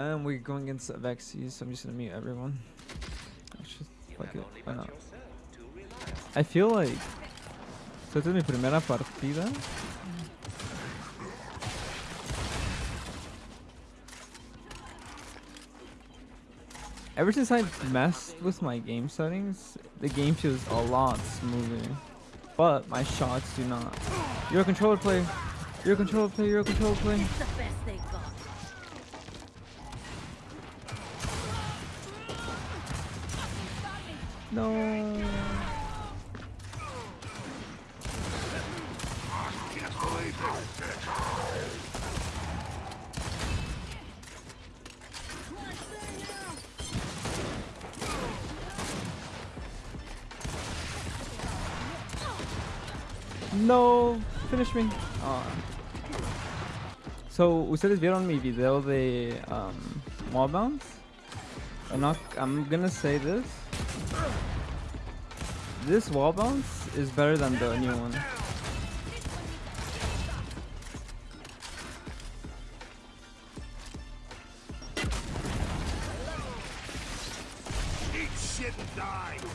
Um, we're going against Vexy, so I'm just gonna mute everyone. Actually, fuck it. Why not? I feel like... So esta es primera partida. Ever since I messed with my game settings, the game feels a lot smoother. But my shots do not. You're a controller play. You're a controller play. You're a controller play. No. No, finish me. Ah. So, ustedes vieron mi video de um, bounce? I'm not. I'm gonna say this. This wall bounce is better than the new one.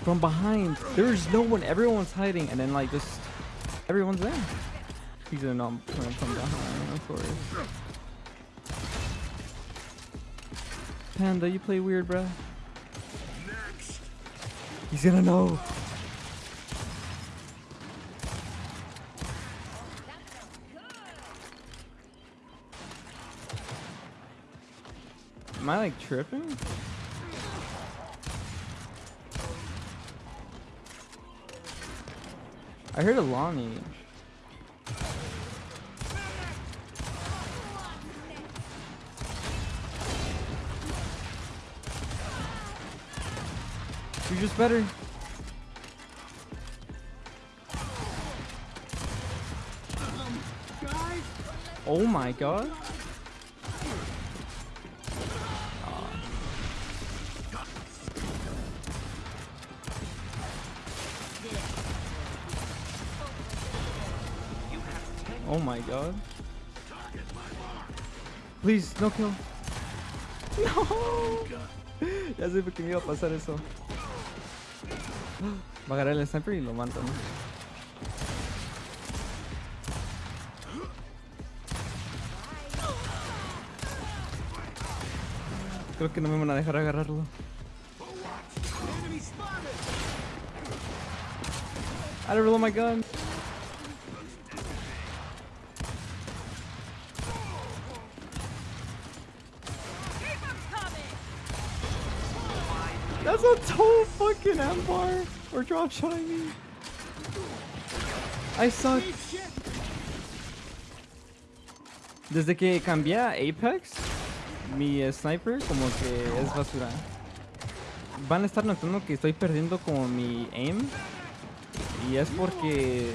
From behind, there's no one. Everyone's hiding, and then like just everyone's there. He's gonna know coming from behind, of course. Panda, you play weird, bruh. He's gonna know. Am I like tripping? I heard a Lonnie. You're just better. Oh my god. Oh my god. Please, no kill. No. ya sé que me iba a pasar eso. Va a agarrar el sniper y lo mata, ¿no? Creo que no me van a dejar agarrarlo. I don't roll my gun. That's a total fucking empire. Or drop shotting me. I suck. Desde que cambié a Apex, mi sniper como que es basura. Van a estar notando que estoy perdiendo como mi aim. Y es porque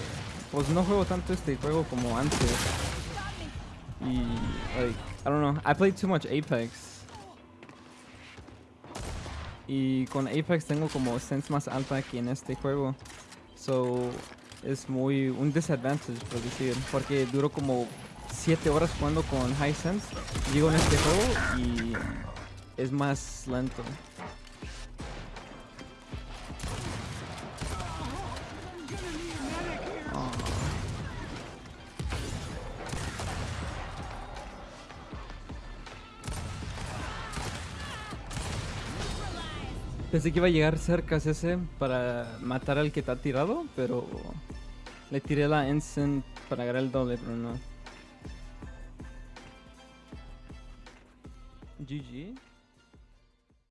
pues no juego tanto este juego como antes. Y like, I don't know, I played too much Apex. Y con Apex tengo como sense más alta que en este juego. So, es muy un disadvantage, por decir. Porque duro como 7 horas jugando con High Sense. Llego en este juego y es más lento. Pensé que iba a llegar cerca ese para matar al que está tirado, pero le tiré la instant para agarrar el doble, pero no. GG.